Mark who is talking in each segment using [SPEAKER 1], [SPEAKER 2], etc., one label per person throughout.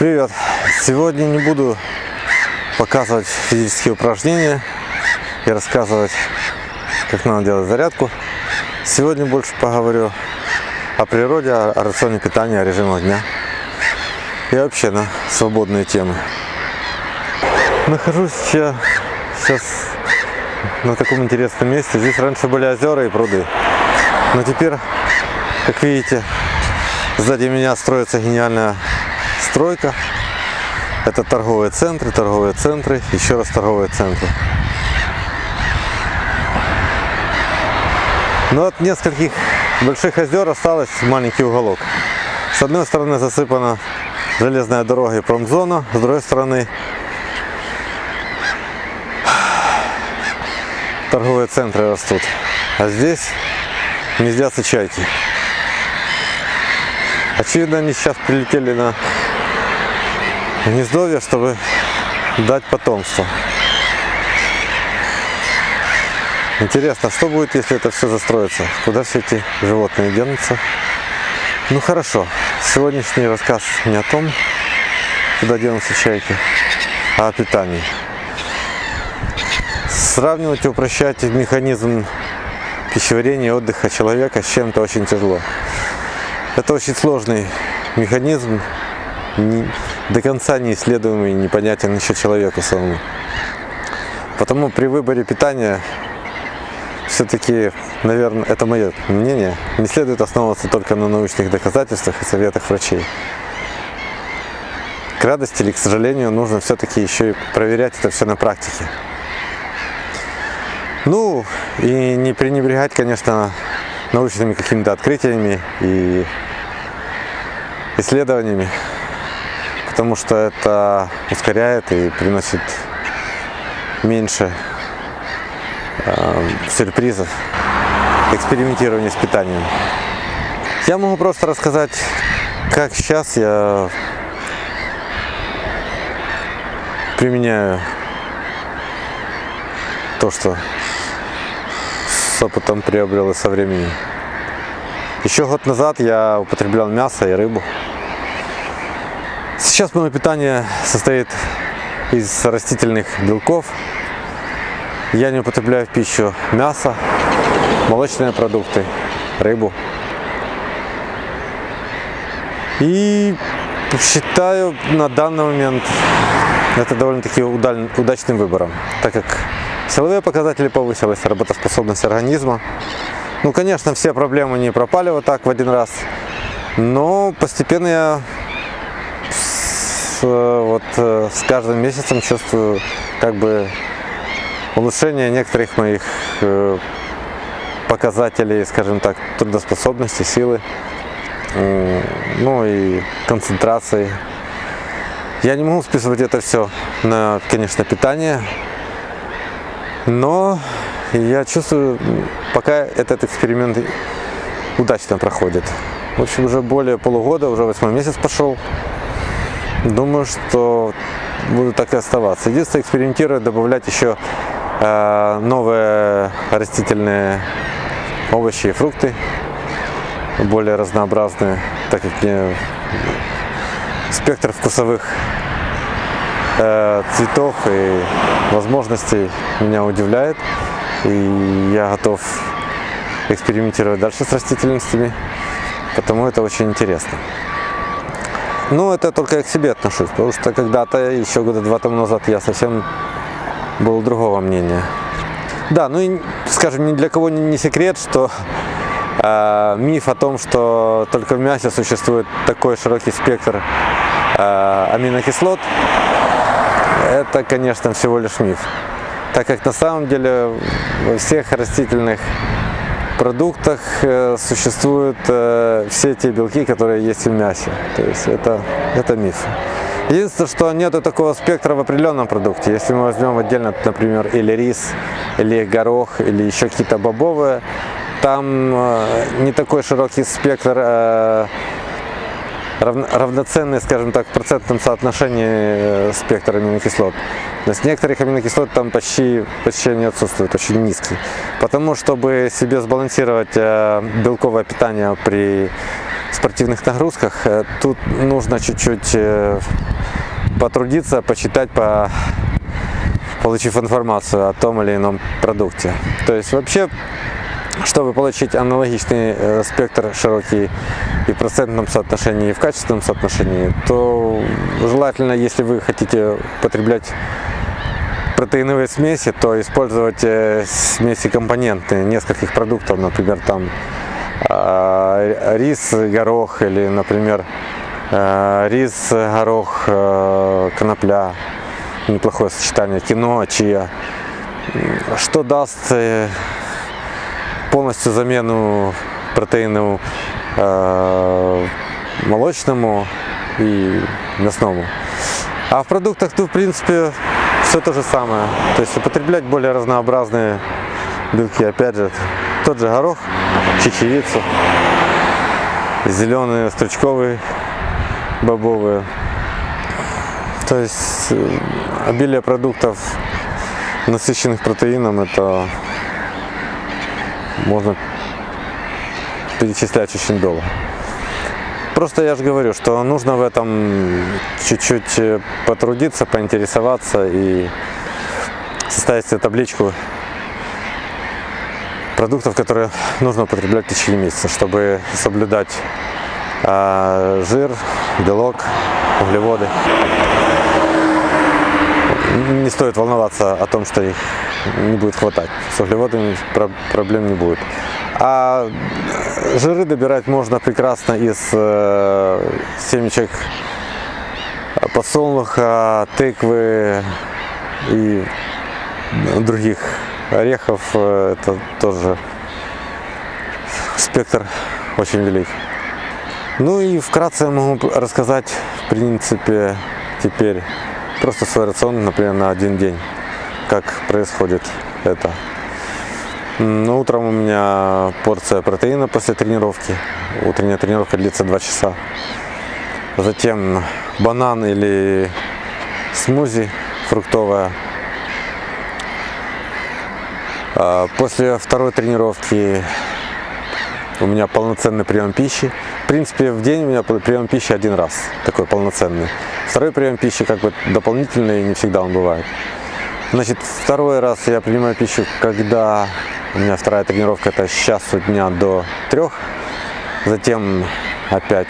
[SPEAKER 1] Привет! Сегодня не буду показывать физические упражнения и рассказывать, как надо делать зарядку. Сегодня больше поговорю о природе, о рационе питания, о режимах дня и вообще на свободные темы. Нахожусь я сейчас на таком интересном месте. Здесь раньше были озера и пруды, но теперь, как видите, сзади меня строится гениальная стройка. Это торговые центры, торговые центры, еще раз торговые центры. Но от нескольких больших озер осталось маленький уголок. С одной стороны засыпана железная дорога и промзона, с другой стороны торговые центры растут. А здесь гнездятся чайки. Очевидно, они сейчас прилетели на гнездовье, чтобы дать потомство. Интересно, что будет, если это все застроится? Куда все эти животные денутся? Ну хорошо, сегодняшний рассказ не о том, куда денутся чайки, а о питании. Сравнивать и упрощать механизм пищеварения и отдыха человека с чем-то очень тяжело. Это очень сложный механизм, до конца неисследуемый и непонятен еще человеку самому. Потому при выборе питания все-таки, наверное, это мое мнение, не следует основываться только на научных доказательствах и советах врачей. К радости или к сожалению, нужно все-таки еще и проверять это все на практике. Ну, и не пренебрегать, конечно, научными какими-то открытиями и исследованиями потому что это ускоряет и приносит меньше э, сюрпризов экспериментирования с питанием. Я могу просто рассказать, как сейчас я применяю то, что с опытом приобрел и со временем. Еще год назад я употреблял мясо и рыбу. Сейчас мое питание состоит из растительных белков. Я не употребляю в пищу мясо, молочные продукты, рыбу. И считаю на данный момент это довольно-таки удачным выбором, так как силовые показатели повысились, работоспособность организма. Ну, конечно, все проблемы не пропали вот так в один раз, но постепенно я вот э, с каждым месяцем чувствую как бы улучшение некоторых моих э, показателей, скажем так, трудоспособности, силы, ну и концентрации. Я не могу списывать это все на, конечно, питание, но я чувствую, пока этот эксперимент удачно проходит. В общем, уже более полугода, уже восьмой месяц пошел. Думаю, что буду так и оставаться. Единственное, экспериментирую, добавлять еще э, новые растительные овощи и фрукты, более разнообразные, так как мне спектр вкусовых э, цветов и возможностей меня удивляет. И я готов экспериментировать дальше с растительностями, потому это очень интересно. Ну, это только я к себе отношусь, потому что когда-то, еще года два тому назад, я совсем был другого мнения. Да, ну и, скажем, ни для кого не секрет, что э, миф о том, что только в мясе существует такой широкий спектр э, аминокислот, это, конечно, всего лишь миф. Так как на самом деле во всех растительных продуктах э, существуют э, все те белки, которые есть в мясе. То есть это, это миф. Единственное, что нет такого спектра в определенном продукте. Если мы возьмем отдельно, например, или рис, или горох, или еще какие-то бобовые, там э, не такой широкий спектр равноценный, скажем так, в процентном соотношении спектр аминокислот. То есть некоторых аминокислот там почти, почти не отсутствует, очень низкий. Потому, чтобы себе сбалансировать э, белковое питание при спортивных нагрузках, э, тут нужно чуть-чуть э, потрудиться, почитать, по, получив информацию о том или ином продукте. То есть вообще, чтобы получить аналогичный э, спектр широкий и в процентном соотношении, и в качественном соотношении, то желательно, если вы хотите потреблять протеиновые смеси, то использовать э, смеси компоненты нескольких продуктов, например, там э, рис, горох или, например, э, рис, горох, э, конопля, неплохое сочетание, кино, чия, что даст э, полностью замену протеину э, молочному и мясному. А в продуктах, то в принципе, все то же самое. То есть употреблять более разнообразные белки. Опять же, тот же горох, чечевицу, зеленые, стручковые, бобовые. То есть э, обилие продуктов, насыщенных протеином, это можно перечислять очень долго. Просто я же говорю, что нужно в этом чуть-чуть э, потрудиться, поинтересоваться и составить себе табличку продуктов, которые нужно употреблять в течение месяца, чтобы соблюдать э, жир, белок, углеводы. Не стоит волноваться о том, что их не будет хватать. С углеводами проблем не будет. А жиры добирать можно прекрасно из э, семечек подсолнуха, тыквы и других орехов. Это тоже спектр очень велик. Ну и вкратце я могу рассказать, в принципе, теперь просто свой рацион, например, на один день, как происходит это. Ну, утром у меня порция протеина после тренировки. Утренняя тренировка длится 2 часа. Затем банан или смузи фруктовая. А, после второй тренировки у меня полноценный прием пищи. В принципе, в день у меня прием пищи один раз, такой полноценный. Второй прием пищи как бы дополнительный, не всегда он бывает. Значит, второй раз я принимаю пищу, когда у меня вторая тренировка это с часу дня до трех. Затем опять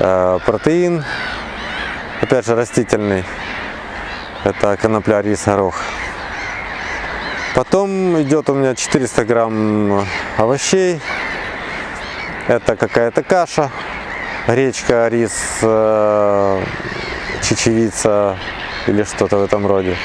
[SPEAKER 1] э, протеин, опять же растительный. Это конопля, рис, горох. Потом идет у меня 400 грамм овощей. Это какая-то каша, гречка, рис, э, чечевица или что-то в этом роде.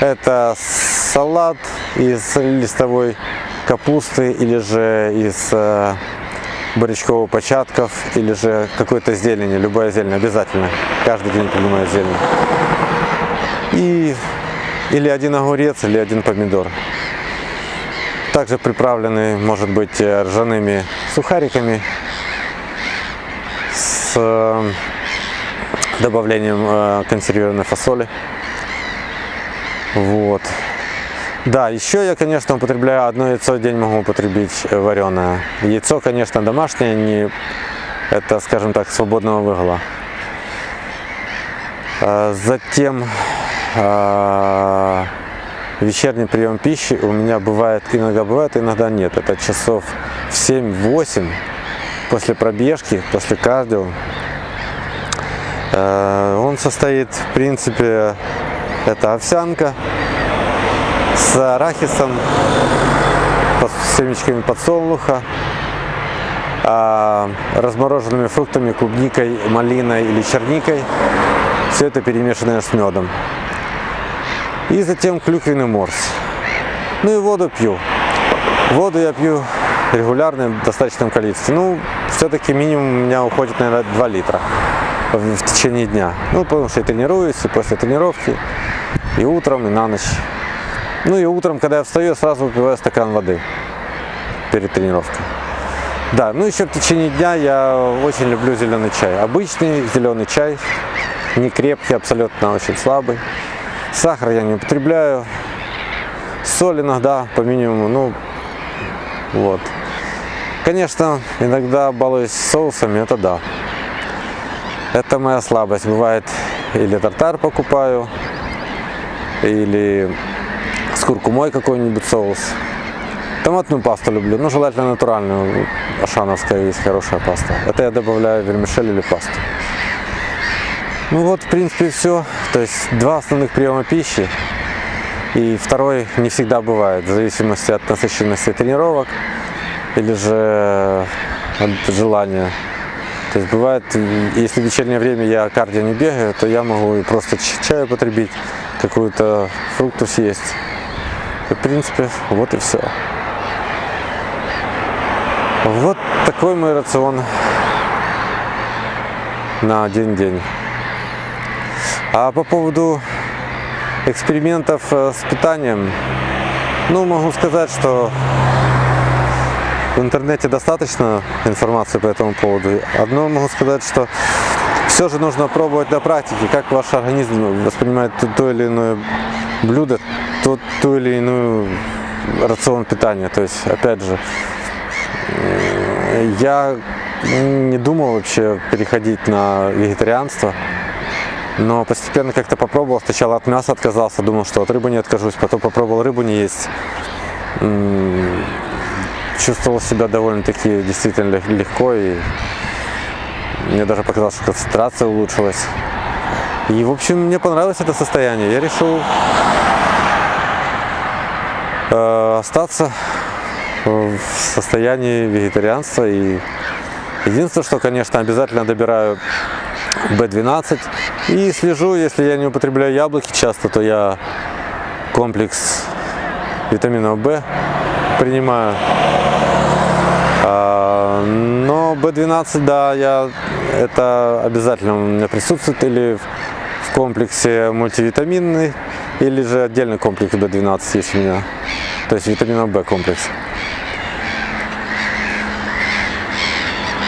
[SPEAKER 1] Это салат из листовой капусты или же из э, борячковых початков или же какой-то зелени, любая зелень обязательно, каждый день принимаю зелень. И или один огурец, или один помидор. Также приправленный, может быть, э, ржаными сухариками с э, добавлением консервированной фасоли. Вот. Да, еще я, конечно, употребляю одно яйцо в день могу употребить э, вареное. Яйцо, конечно, домашнее, не это, скажем так, свободного выгула. А, затем а, вечерний прием пищи у меня бывает, иногда бывает, иногда нет. Это часов в 7-8 после пробежки, после кардио. А, он состоит, в принципе, это овсянка с арахисом, с семечками подсолнуха, а, размороженными фруктами, клубникой, малиной или черникой. Все это перемешанное с медом. И затем клюквенный морс. Ну и воду пью. Воду я пью регулярно в достаточном количестве. Ну, все-таки минимум у меня уходит, наверное, 2 литра в течение дня. Ну, потому что я тренируюсь, и после тренировки, и утром, и на ночь. Ну и утром, когда я встаю, я сразу выпиваю стакан воды перед тренировкой. Да, ну еще в течение дня я очень люблю зеленый чай. Обычный зеленый чай, не крепкий, абсолютно очень слабый. Сахар я не употребляю. Соль иногда по минимуму, ну вот. Конечно, иногда балуюсь соусами, это да. Это моя слабость. Бывает, или тартар покупаю, или с куркумой какой-нибудь соус. Томатную пасту люблю, но желательно натуральную. Ашановская есть хорошая паста. Это я добавляю вермишель или пасту. Ну вот, в принципе, все. То есть два основных приема пищи. И второй не всегда бывает, в зависимости от насыщенности тренировок или же от желания. То есть бывает, если в вечернее время я кардио не бегаю, то я могу просто чаю потребить, какую-то фрукту съесть. И, в принципе, вот и все. Вот такой мой рацион на один день. А по поводу экспериментов э, с питанием, ну, могу сказать, что в интернете достаточно информации по этому поводу. Одно могу сказать, что все же нужно пробовать на практике, как ваш организм воспринимает то или иное блюдо, то, ту или иную рацион питания. То есть, опять же, я не думал вообще переходить на вегетарианство, но постепенно как-то попробовал. Сначала от мяса отказался, думал, что от рыбы не откажусь, потом попробовал рыбу не есть. Чувствовал себя довольно-таки действительно легко и мне даже показалось, что концентрация улучшилась. И, в общем, мне понравилось это состояние. Я решил э, остаться в состоянии вегетарианства. И единственное, что, конечно, обязательно добираю B12 и слежу, если я не употребляю яблоки часто, то я комплекс витамина В принимаю. А, но B12, да, я, это обязательно у меня присутствует или в комплексе мультивитаминный, или же отдельный комплекс B12 есть у меня, то есть витамина В комплекс.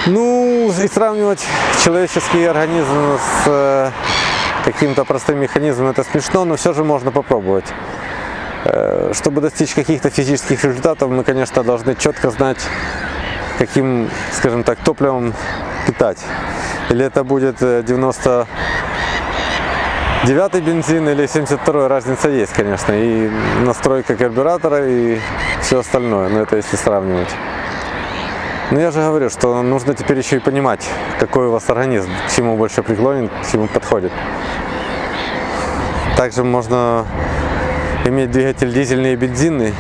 [SPEAKER 1] Ну, и сравнивать человеческий организм с э, каким-то простым механизмом, это смешно, но все же можно попробовать. Э, чтобы достичь каких-то физических результатов, мы, конечно, должны четко знать, каким, скажем так, топливом питать. Или это будет 90 э, девятый бензин или 72 разница есть, конечно, и настройка карбюратора и все остальное, но это если сравнивать. Но я же говорю, что нужно теперь еще и понимать, какой у вас организм, к чему больше преклонен, к чему подходит. Также можно иметь двигатель дизельный и бензинный,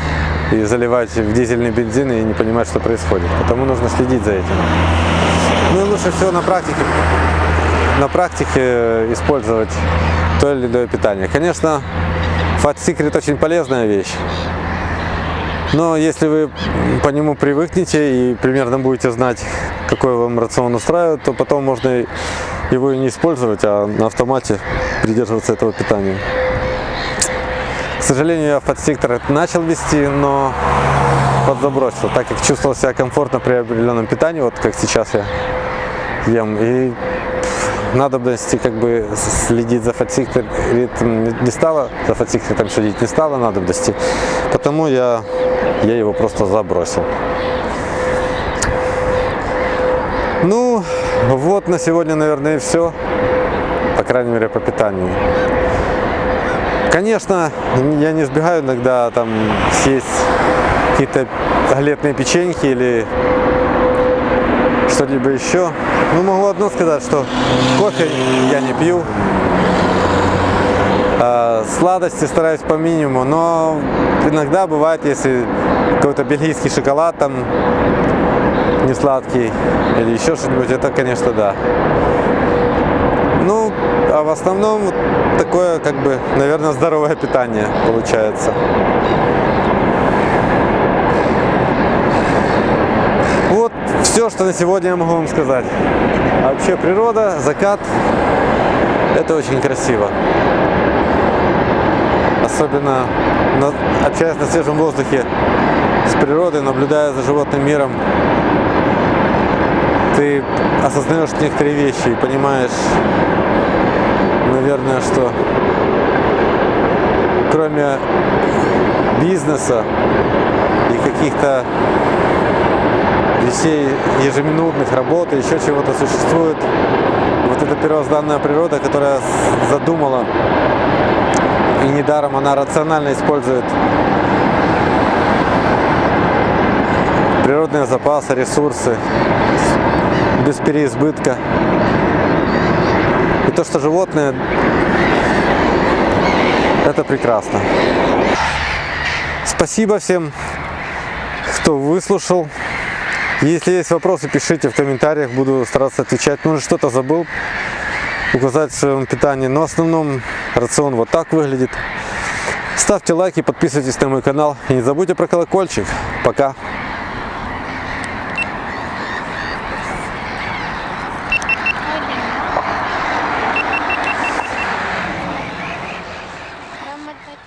[SPEAKER 1] и заливать в дизельный бензин и не понимать, что происходит. Потому нужно следить за этим. Ну и лучше всего на практике, на практике использовать то или иное питание. Конечно, Fat Secret очень полезная вещь. Но если вы по нему привыкнете и примерно будете знать, какой вам рацион устраивает, то потом можно его и не использовать, а на автомате придерживаться этого питания. К сожалению, я подсектор начал вести, но подзабросил, так как чувствовал себя комфортно при определенном питании, вот как сейчас я ем. И надобности как бы следить за фатсиктором не стало, за фатсиктором следить не стало надобности, потому я, я его просто забросил. Ну, вот на сегодня, наверное, и все, по крайней мере, по питанию. Конечно, я не сбегаю иногда там съесть какие-то галетные печеньки или что-либо еще. Ну, могу одно сказать, что кофе я не пью. А, сладости стараюсь по минимуму, но иногда бывает, если какой-то бельгийский шоколад там не сладкий или еще что-нибудь, это, конечно, да. Ну, а в основном такое, как бы, наверное, здоровое питание получается. Все, что на сегодня я могу вам сказать. А вообще природа, закат, это очень красиво. Особенно на, общаясь на свежем воздухе с природой, наблюдая за животным миром, ты осознаешь некоторые вещи и понимаешь, наверное, что кроме бизнеса и каких-то вещей ежеминутных, работы, еще чего-то существует вот эта первозданная природа, которая задумала, и недаром она рационально использует природные запасы, ресурсы без переизбытка. И то, что животные, это прекрасно. Спасибо всем, кто выслушал. Если есть вопросы, пишите в комментариях, буду стараться отвечать. Может, что-то забыл указать в своем питании, но в основном рацион вот так выглядит. Ставьте лайки, подписывайтесь на мой канал и не забудьте про колокольчик. Пока!